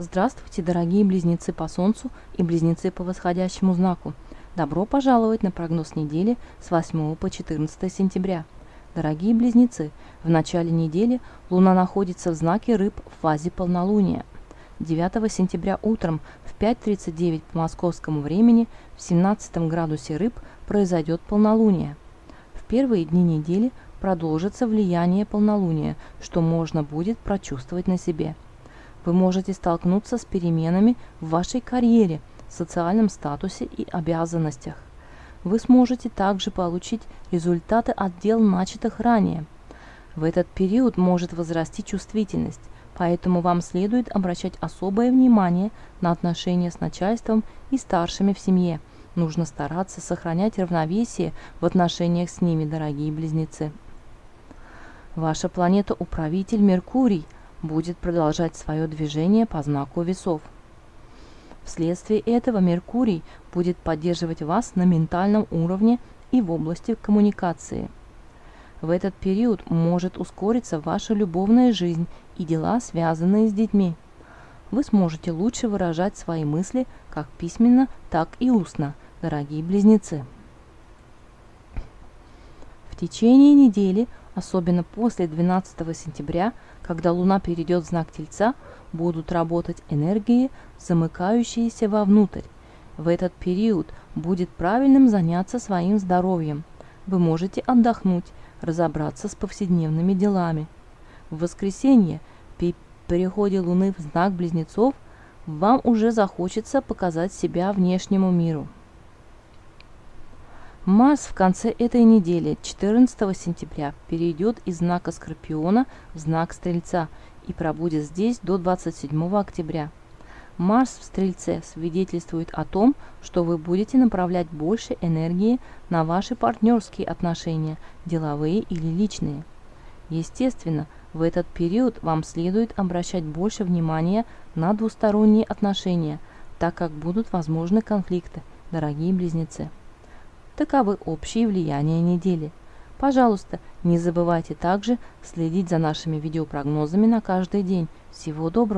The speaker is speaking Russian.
Здравствуйте, дорогие близнецы по Солнцу и близнецы по восходящему знаку. Добро пожаловать на прогноз недели с 8 по 14 сентября. Дорогие близнецы, в начале недели Луна находится в знаке Рыб в фазе полнолуния. 9 сентября утром в 5.39 по московскому времени в 17 градусе Рыб произойдет полнолуние. В первые дни недели продолжится влияние полнолуния, что можно будет прочувствовать на себе – вы можете столкнуться с переменами в вашей карьере, социальном статусе и обязанностях. Вы сможете также получить результаты от дел, начатых ранее. В этот период может возрасти чувствительность, поэтому вам следует обращать особое внимание на отношения с начальством и старшими в семье. Нужно стараться сохранять равновесие в отношениях с ними, дорогие близнецы. Ваша планета-управитель Меркурий – будет продолжать свое движение по знаку весов. Вследствие этого Меркурий будет поддерживать вас на ментальном уровне и в области коммуникации. В этот период может ускориться ваша любовная жизнь и дела, связанные с детьми. Вы сможете лучше выражать свои мысли как письменно, так и устно, дорогие близнецы. Течение недели особенно после 12 сентября, когда Луна перейдет в знак Тельца, будут работать энергии, замыкающиеся вовнутрь. В этот период будет правильным заняться своим здоровьем. Вы можете отдохнуть, разобраться с повседневными делами. В воскресенье, при переходе Луны в знак Близнецов, вам уже захочется показать себя внешнему миру. Марс в конце этой недели, 14 сентября, перейдет из знака Скорпиона в знак Стрельца и пробудет здесь до 27 октября. Марс в Стрельце свидетельствует о том, что вы будете направлять больше энергии на ваши партнерские отношения, деловые или личные. Естественно, в этот период вам следует обращать больше внимания на двусторонние отношения, так как будут возможны конфликты, дорогие близнецы. Таковы общие влияния недели. Пожалуйста, не забывайте также следить за нашими видеопрогнозами на каждый день. Всего доброго!